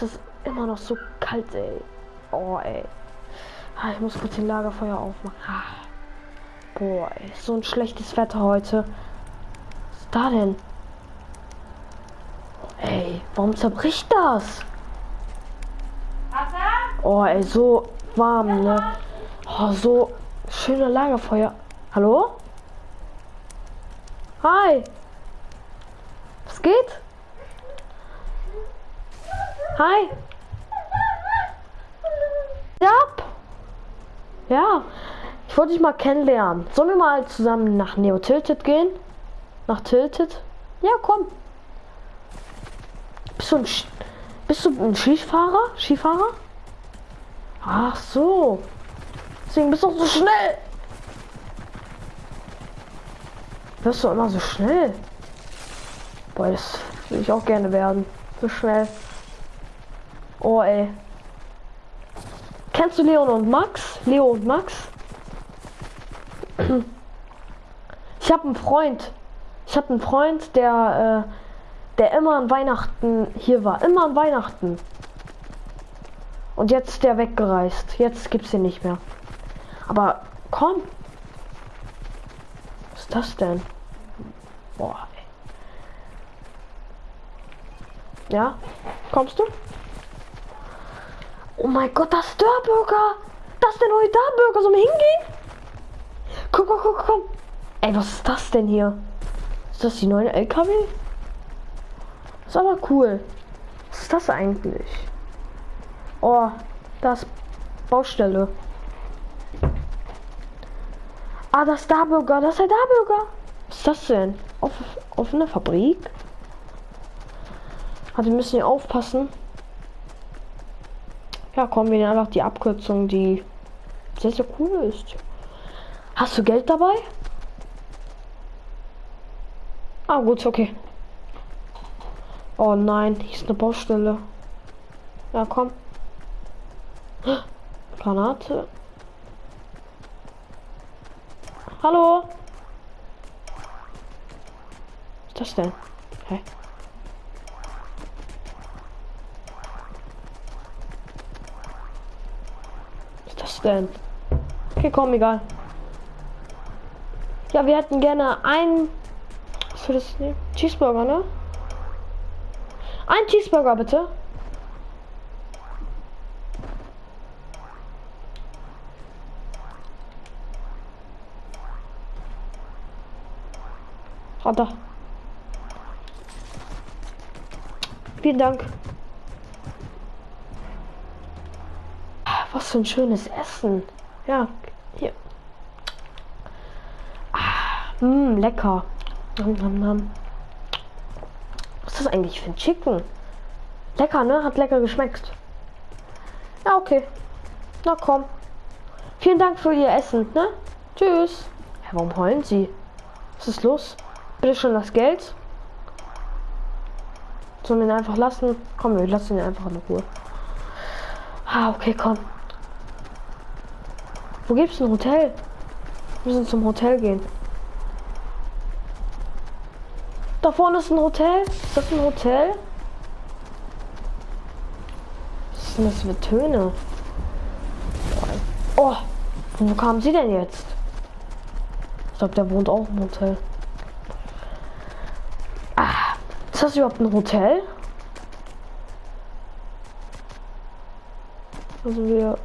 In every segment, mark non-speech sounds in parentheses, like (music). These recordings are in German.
Es ist immer noch so kalt, ey. Oh, ey. Ah, ich muss kurz den Lagerfeuer aufmachen. Ah. Boah, ey. So ein schlechtes Wetter heute. Was ist da denn? Ey, warum zerbricht das? Oh, ey, so warm, ne? Oh, so schöne Lagerfeuer. Hallo? Hi. Was geht? Hi. Ja. Ja. Ich wollte dich mal kennenlernen. Sollen wir mal zusammen nach Neo Tilted gehen? Nach Tilted? Ja, komm. Bist du ein, Sch bist du ein Skifahrer? Skifahrer? Ach so. Deswegen bist du auch so schnell. Wirst du immer so schnell? Boah, das will ich auch gerne werden. So schnell. Oh, ey. Kennst du Leon und Max? Leo und Max? Ich habe einen Freund. Ich habe einen Freund, der, äh, der immer an Weihnachten hier war. Immer an Weihnachten. Und jetzt ist der weggereist. Jetzt gibt's ihn nicht mehr. Aber komm. Was ist das denn? Boah. Ey. Ja? Kommst du? Oh mein Gott, das Dörrburger! Das ist der neue Dörrburger. Sollen wir hingehen? Guck, guck, guck, komm. Ey, was ist das denn hier? Ist das die neue LKW? ist aber cool. Was ist das eigentlich? Oh, das Baustelle. Ah, das Darburger, das ist der Darburger. Was ist das denn? Auf, offene Fabrik? Also wir müssen hier aufpassen. Ja, kommen wir einfach die Abkürzung, die sehr, sehr cool ist. Hast du Geld dabei? Ah, gut, okay. Oh nein, hier ist eine Baustelle. Ja, komm. Granate. Hallo? Was ist das denn? Hä? Was denn? Okay, komm, egal. Ja, wir hätten gerne ein. Was für das? Cheeseburger, ne? Ein Cheeseburger, bitte. Runter. Vielen Dank. Für ein schönes Essen. Ja, hier. Mmm, lecker. Nom, nom, nom. Was ist das eigentlich für ein Chicken? Lecker, ne? Hat lecker geschmeckt. Ja, okay. Na komm. Vielen Dank für Ihr Essen, ne? Tschüss. Ja, warum heulen Sie? Was ist los? Bitte schon das Geld. Sollen wir ihn einfach lassen? Komm, wir lassen ihn einfach in Ruhe. Ah, okay, komm. Wo gibt's ein Hotel? Wir müssen zum Hotel gehen. Da vorne ist ein Hotel. Ist das ein Hotel? Was sind das für Töne? Oh, wo kamen sie denn jetzt? Ich glaube, der wohnt auch im Hotel. Ah, ist das überhaupt ein Hotel? Also wir.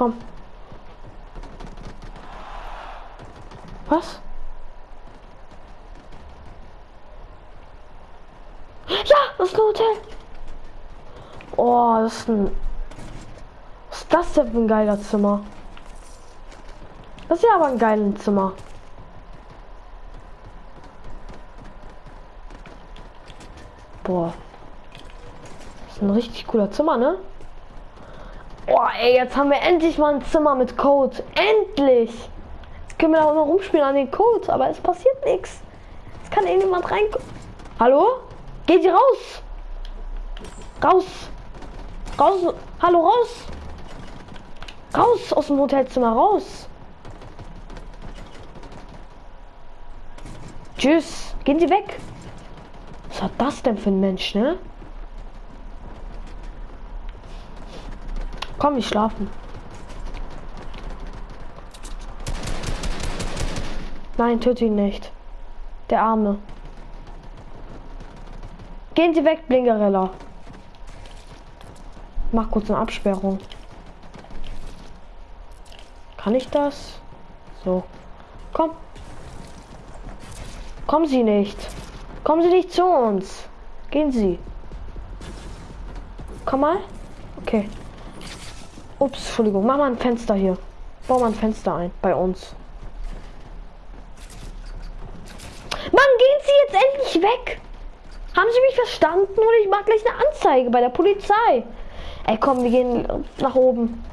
Komm. Was? Ja, das ist ein Hotel. Oh, das ist ein. Was ist das denn für ein geiler Zimmer? Das ist ja aber ein geiles Zimmer. Boah. Das ist ein richtig cooler Zimmer, ne? Ey, jetzt haben wir endlich mal ein Zimmer mit Code. Endlich! Jetzt können wir auch noch rumspielen an den Code, aber es passiert nichts. Es kann irgendjemand rein. Hallo? Geht ihr raus? Raus! Raus! Hallo, raus! Raus aus dem Hotelzimmer, raus! Tschüss. Gehen Sie weg. Was hat das denn für ein Mensch, ne? Komm, ich schlafen. Nein, töte ihn nicht. Der Arme. Gehen Sie weg, Blinkerella. Mach kurz eine Absperrung. Kann ich das? So. Komm. Kommen Sie nicht. Kommen Sie nicht zu uns. Gehen Sie. Komm mal. Okay. Ups, Entschuldigung. Mach mal ein Fenster hier. Bau mal ein Fenster ein. Bei uns. Mann, gehen Sie jetzt endlich weg. Haben Sie mich verstanden? Oder ich mache gleich eine Anzeige bei der Polizei. Ey, komm, wir gehen nach oben.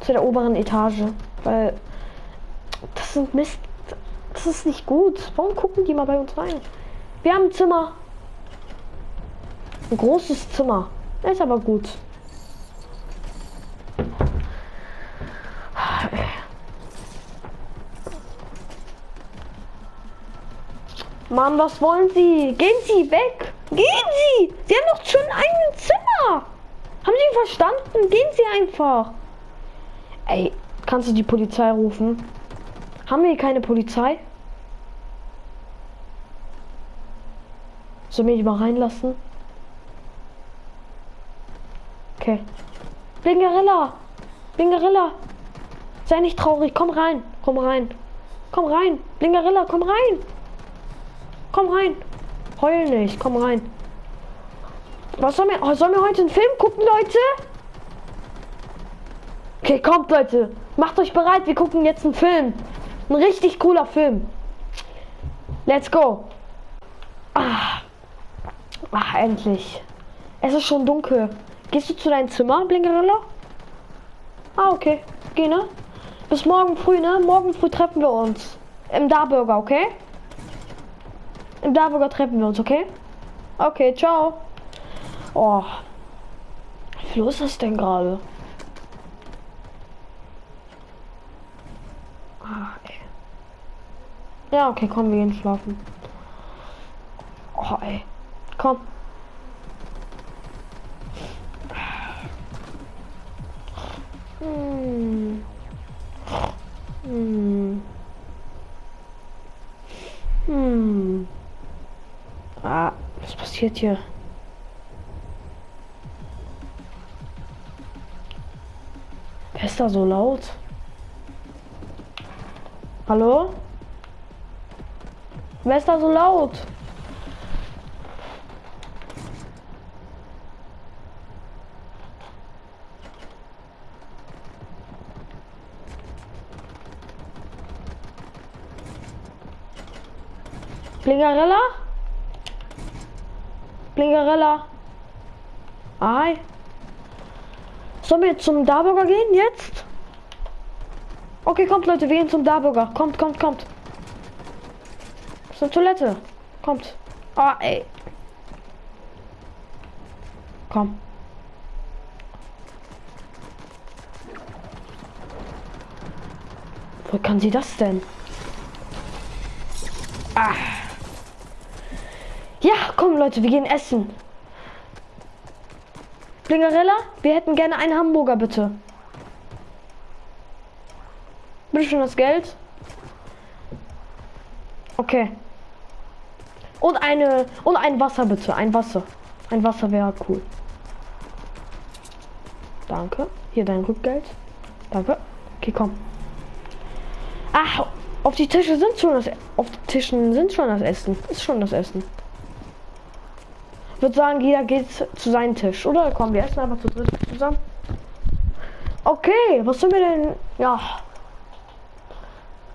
Zu der oberen Etage. Weil das sind Mist. Das ist nicht gut. Warum gucken die mal bei uns rein? Wir haben ein Zimmer. Ein großes Zimmer. Das ist aber gut. Mann, was wollen Sie? Gehen Sie weg! Gehen Sie! Sie haben doch schon ein Zimmer! Haben Sie verstanden? Gehen Sie einfach! Ey, kannst du die Polizei rufen? Haben wir hier keine Polizei? Soll mich mal reinlassen? Okay. Blingerella! Blingerella! Sei nicht traurig, komm rein, komm rein. Komm rein, Blingerella, komm rein! Komm rein. Heul nicht. Komm rein. Was sollen wir, oh, sollen wir heute einen Film gucken, Leute? Okay, kommt, Leute. Macht euch bereit. Wir gucken jetzt einen Film. Ein richtig cooler Film. Let's go. Ah. Ach, endlich. Es ist schon dunkel. Gehst du zu deinem Zimmer, Blinkerella? Ah, okay. Geh, ne? Bis morgen früh, ne? Morgen früh treffen wir uns. Im Darburger, okay? Im Darburger treffen wir uns, okay? Okay, ciao. Oh. Wie viel ist das denn gerade? Ah, ja, okay, komm, wir gehen schlafen. Oh, ey. Komm. Hm. Hm. Ah, was passiert hier? Wer ist da so laut? Hallo? Wer ist da so laut? Blingarella? Blingerella. Hi. Sollen wir zum Darburger gehen jetzt? Okay, kommt Leute, wir gehen zum Darburger. Kommt, kommt, kommt. Zur Toilette. Kommt. Ah, ey. Komm. Wo kann sie das denn? Ah. Ja, komm Leute, wir gehen essen. Blingerella, wir hätten gerne einen Hamburger, bitte. Bitte schon das Geld. Okay. Und eine und ein Wasser bitte, ein Wasser. Ein Wasser wäre cool. Danke. Hier dein Rückgeld. Danke. Okay, komm. Ach, auf die Tische sind schon das auf die Tischen sind schon das Essen. Ist schon das Essen würde sagen, jeder geht zu seinem Tisch, oder? Kommen wir essen einfach zu dritt zusammen. Okay, was sollen wir denn? Ja.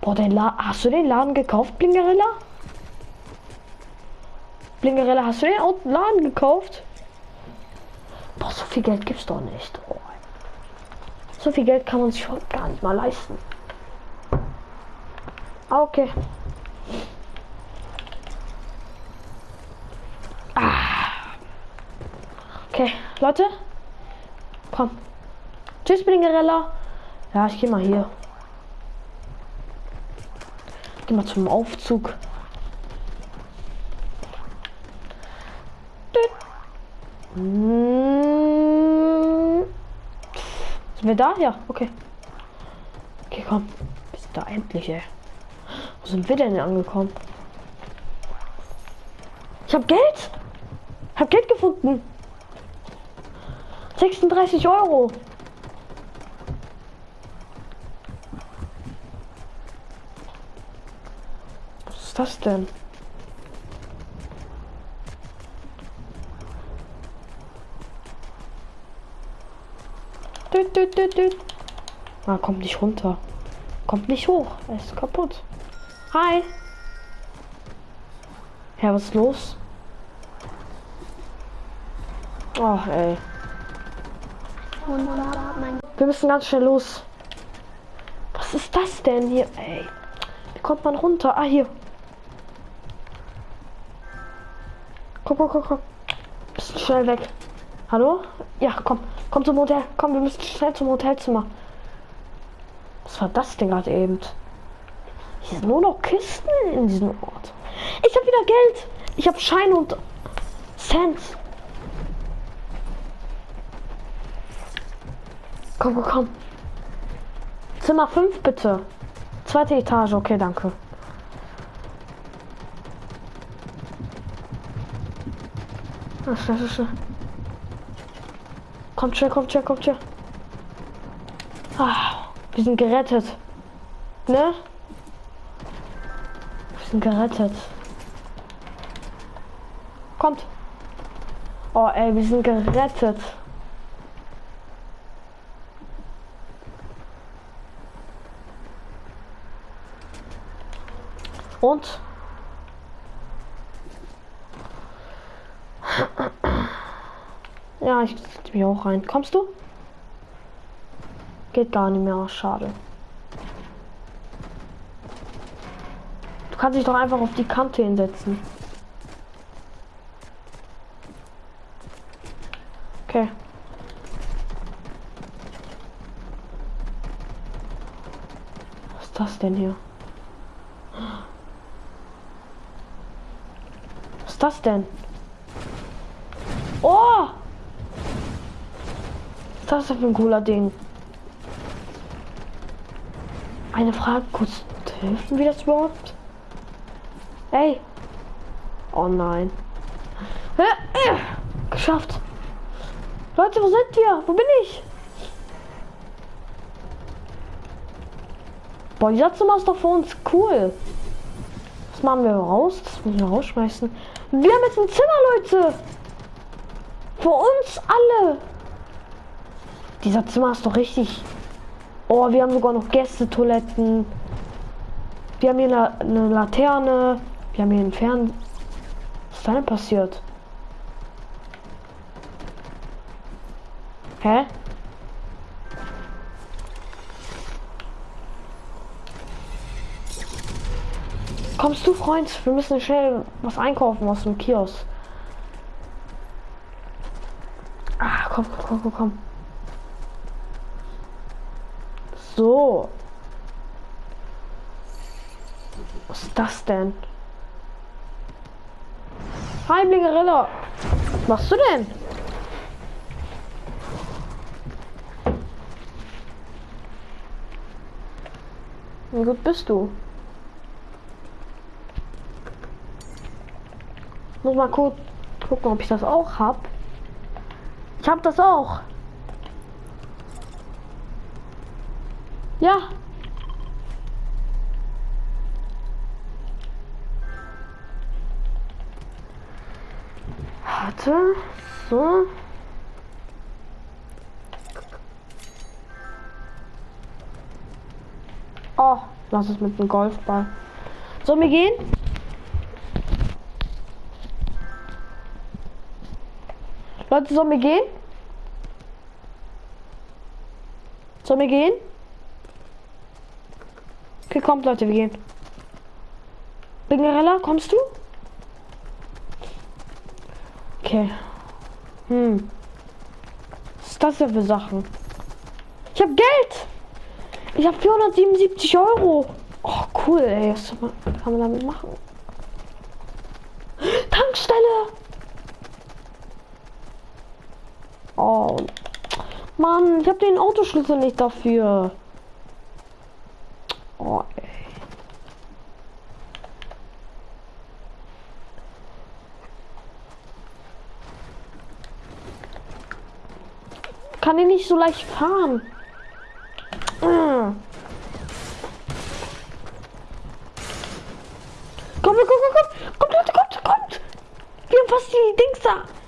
Boah, den La hast du den Laden gekauft, Blingerella? Blingerella, hast du den Laden gekauft? Boah, so viel Geld gibt's doch nicht. Oh. So viel Geld kann man sich schon gar nicht mal leisten. Ah, Okay, Leute. Komm. Tschüss, Blingerella. Ja, ich geh mal hier. Geh mal zum Aufzug. Hm. Sind wir da? Ja, okay. Okay, komm. Bist da endlich, ey. Wo sind wir denn angekommen? Ich hab Geld! Hab Geld gefunden! 36 Euro. Was ist das denn? Düt, düt, düt, düt. Ah, kommt nicht runter. Kommt nicht hoch. Er ist kaputt. Hi. Ja, was ist los? Oh, ey. Wir müssen ganz schnell los. Was ist das denn hier? Ey. Wie kommt man runter? Ah, hier. Komm, komm, komm, komm. Bisschen schnell weg. Hallo? Ja, komm. Komm zum Hotel. Komm, wir müssen schnell zum Hotelzimmer. Was war das denn gerade eben? Hier sind nur noch Kisten in diesem Ort. Ich habe wieder Geld. Ich habe Schein und Cent. Komm, komm, komm. Zimmer 5 bitte. Zweite Etage, okay, danke. Ach, schnell, schnell, schnell. Kommt schnell, kommt schnell, kommt schnell. Ah, wir sind gerettet. Ne? Wir sind gerettet. Kommt. Oh, ey, wir sind gerettet. Und? Ja, ich setze mich auch rein. Kommst du? Geht gar nicht mehr. Schade. Du kannst dich doch einfach auf die Kante hinsetzen. Okay. Was ist das denn hier? Ist das denn? Oh! Was ist das für ein cooler Ding? Eine Frage kurz. Helfen wir das überhaupt? Hey! Oh nein. Geschafft. Leute, wo sind wir? Wo bin ich? Boah, dieser Zimmer ist doch für uns cool. Das machen wir raus. Das müssen wir rausschmeißen. Wir haben jetzt ein Zimmer, Leute. Für uns alle. Dieser Zimmer ist doch richtig. Oh, wir haben sogar noch Gästetoiletten. Wir haben hier eine, eine Laterne. Wir haben hier einen Fern. Was ist denn passiert? Hä? Kommst du, Freund? Wir müssen schnell was einkaufen aus dem Kiosk. Ah, komm, komm, komm, komm. So. Was ist das denn? Hi, Blingerilla. Was machst du denn? Wie gut bist du? Muss mal kurz gucken, ob ich das auch hab. Ich hab das auch. Ja. Warte. So. Oh, lass es mit dem Golfball. Sollen wir gehen? Leute, sollen wir gehen? Sollen wir gehen? Okay, kommt Leute, wir gehen. Bingerella, kommst du? Okay. Hm. Was ist das denn für Sachen? Ich habe Geld! Ich habe 477 Euro. Oh, cool, ey. Was kann man damit machen? Tankstelle! Oh. Mann, ich habe den Autoschlüssel nicht dafür. Oh, ey. Kann ich nicht so leicht fahren. Mm. Komm, komm, komm, komm, kommt, Leute, kommt, kommt. Wir haben fast die Dings da.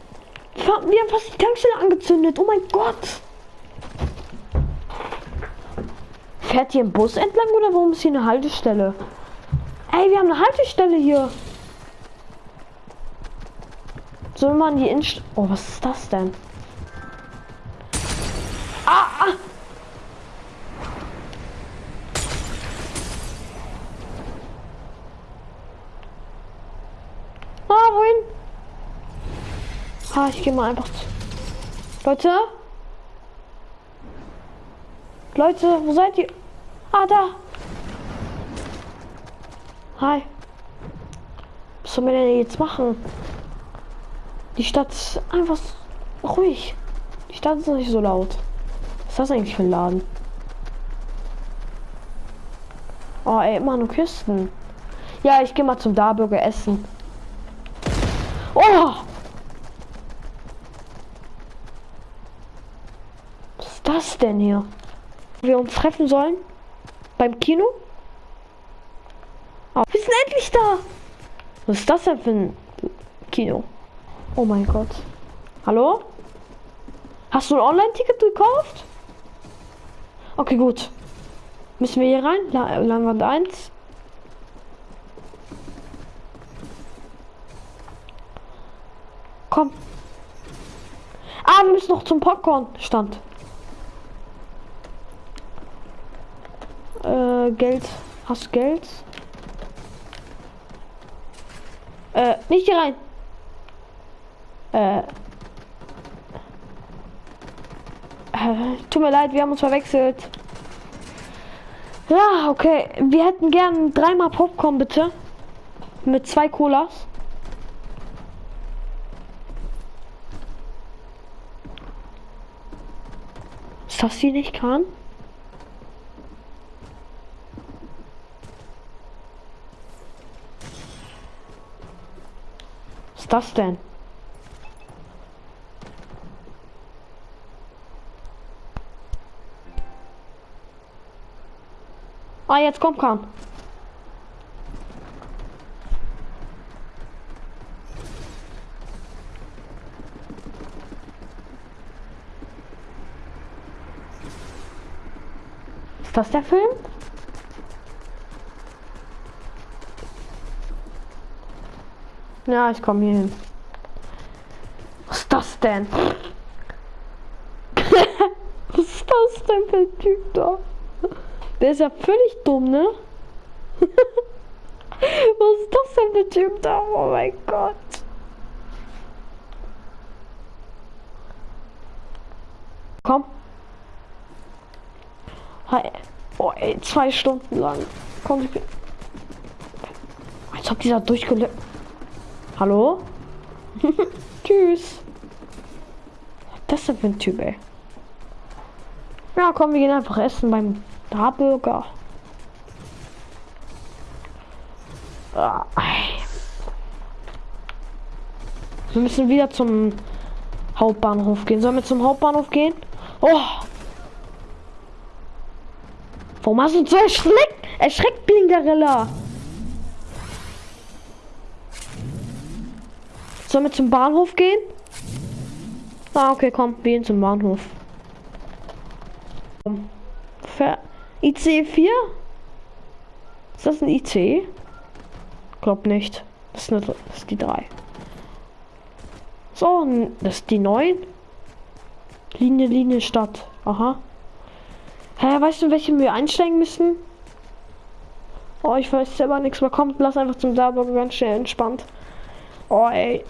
Wir haben fast die Tankstelle angezündet. Oh mein Gott. Fährt hier ein Bus entlang oder warum ist hier eine Haltestelle? Ey, wir haben eine Haltestelle hier. Soll man die Inst... Oh, was ist das denn? Ich gehe mal einfach zu. Leute? Leute, wo seid ihr? Ah, da. Hi. Was sollen wir denn jetzt machen? Die Stadt ist einfach ruhig. Die Stadt ist nicht so laut. Was ist das eigentlich für ein Laden? Oh, ey, immer nur Küsten. Ja, ich gehe mal zum Darburger essen. Oh! Was ist das denn hier? Wir uns treffen sollen? Beim Kino? Oh, wir sind endlich da! Was ist das denn für ein Kino? Oh mein Gott. Hallo? Hast du ein Online-Ticket gekauft? Okay, gut. Müssen wir hier rein? La Langwand 1. Komm. Ah, wir müssen noch zum Popcorn-Stand. Äh, Geld. Hast Geld? Äh, nicht hier rein. Äh. äh. Tut mir leid, wir haben uns verwechselt. Ja, okay. Wir hätten gern dreimal Popcorn, bitte. Mit zwei Colas. Ist das sie nicht kann? Ist das denn? Ah, jetzt kommt Kahn. Ist das der Film? Ja, ich komme hier hin. Was ist das denn? (laughs) Was ist das denn für ein Typ da? Der ist ja völlig dumm, ne? (laughs) Was ist das denn für ein Typ da? Oh mein Gott. Komm. Hi. Oh, ey, zwei Stunden lang. Komm, ich bin. Als ob dieser durchgelöst. Hallo? (laughs) Tschüss. Ist das für ein Typ, ey? Ja, komm, wir gehen einfach essen beim Starburger. Ah, wir müssen wieder zum Hauptbahnhof gehen. Sollen wir zum Hauptbahnhof gehen? Oh! Warum hast du so erschreckt? Erschreckt, Blinkerilla! Sollen wir zum Bahnhof gehen? Ah, okay, komm, wir gehen zum Bahnhof. Ver IC 4? Ist das ein IC? Glaub nicht. Das ist, eine, das ist die 3. So, das ist die 9. Linie, Linie, Stadt. Aha. Hä, weißt du, welche wir einsteigen müssen? Oh, ich weiß selber nichts mehr. Kommt, lass einfach zum Sauber ganz schnell entspannt. Oh, ey.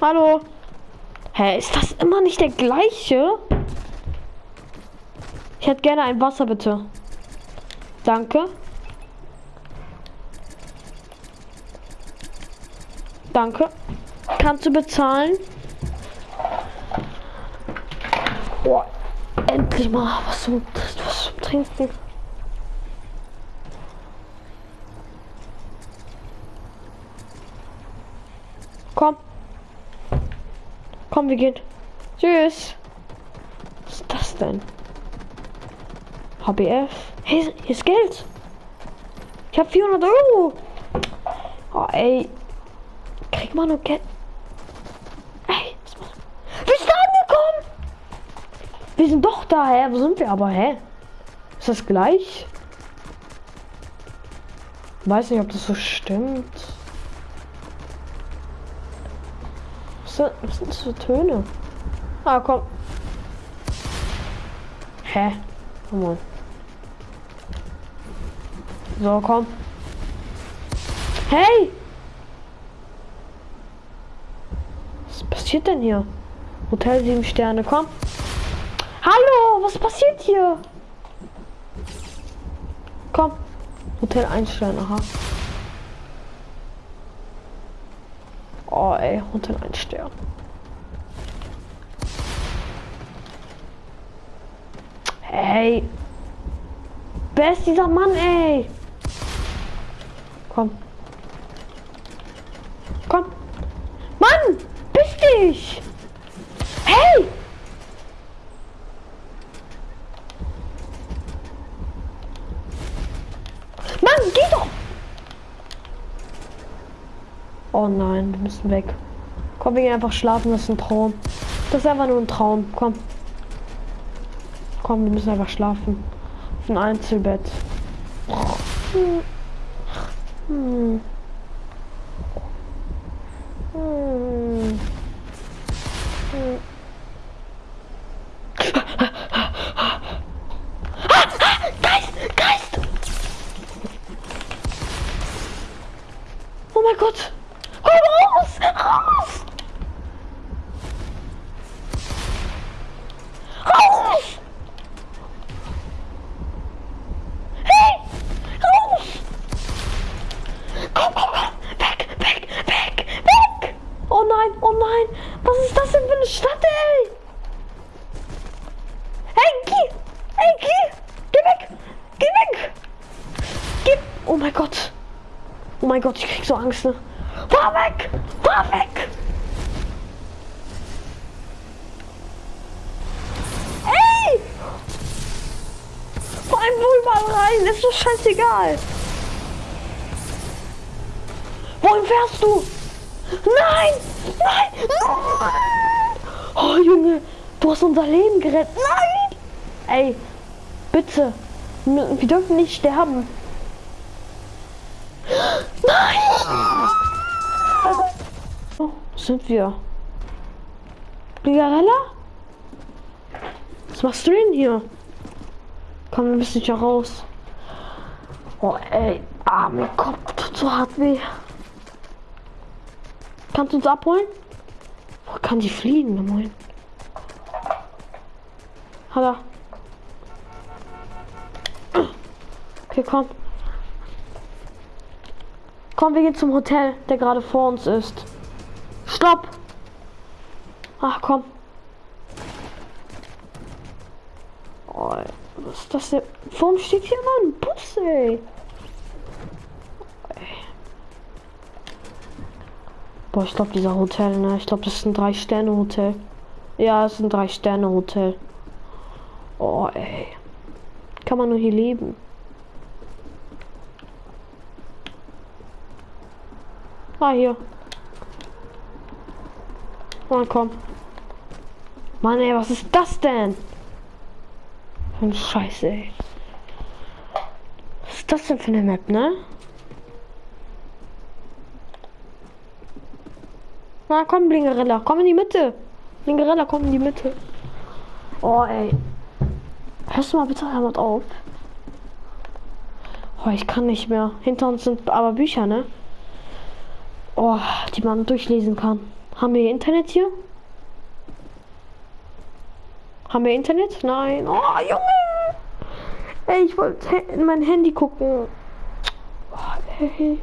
Hallo. Hä, ist das immer nicht der gleiche? Ich hätte gerne ein Wasser, bitte. Danke. Danke. Kannst du bezahlen? Boah, endlich mal was zum, was zum Trinken. Komm. Komm, wir gehen. Tschüss. Was ist das denn? HBF. Hey, hier ist Geld. Ich habe 400 Euro. Oh, ey. Krieg mal nur Geld. Ey, wir sind angekommen. Wir sind doch da, hä? Wo sind wir aber, hä? Ist das gleich? Weiß nicht, ob das so stimmt. Was sind, das für Töne? Ah, komm. Hä? Komm mal. So, komm. Hey! Was passiert denn hier? Hotel 7 Sterne, komm. Hallo, was passiert hier? Komm. Hotel 1 Sterne, aha. Oh, ey, Hotel 1 Stern. Hey. Wer ist dieser Mann, ey? Komm. Mann! Bist dich! Hey! Mann, geh doch! Oh nein, wir müssen weg. Komm, wir gehen einfach schlafen, das ist ein Traum. Das ist einfach nur ein Traum. Komm. Komm, wir müssen einfach schlafen. Auf ein Einzelbett. Hm. Hm. Hm. Hm. Geist! Geist! Oh mein Gott! Komm raus! Raus! Raus! Hey! Raus! Komm, komm, komm! Weg, weg, weg, weg! Oh nein, oh nein! Was ist das denn für eine Stadt, ey? Hey, geh! Hey, geh! Geh weg! Geh weg! Geh! Oh mein Gott! Oh mein Gott, ich krieg so Angst, ne? Fahr weg! Fahr weg! Ey! Vor allem wohl mal rein, ist doch scheißegal. Wohin fährst du? Nein! Nein! Nein! Oh Junge, du hast unser Leben gerettet. Nein! Ey, bitte. Wir dürfen nicht sterben. Nein! Oh, sind wir? Brigarella? Was machst du denn hier? Komm, wir müssen hier raus. Oh, ey. Ah, mein Kopf tut so hart weh. Kannst du uns abholen? Wo kann die fliegen? Moin. Hat. Okay, komm. Komm, wir gehen zum Hotel, der gerade vor uns ist. Stopp! Ach komm. Oh, was ist das denn? Warum steht hier immer ein Bus, ey? Boah, ich glaube, dieser Hotel, ne? Ich glaube, das ist ein Drei-Sterne-Hotel. Ja, es ist ein Drei-Sterne-Hotel. Oh, ey. Kann man nur hier leben. Ah, hier. Mann, komm. Mann, ey, was ist das denn? Ein Scheiße, ey. Was ist das denn für eine Map, ne? Na, komm, Blingerella, komm in die Mitte. Blingerella, komm in die Mitte. Oh, ey. Hörst du mal bitte damit auf? Oh, ich kann nicht mehr. Hinter uns sind aber Bücher, ne? Oh, die man durchlesen kann. Haben wir Internet hier? Haben wir Internet? Nein. Oh, Junge! Ey, ich wollte in mein Handy gucken. Oh, ey.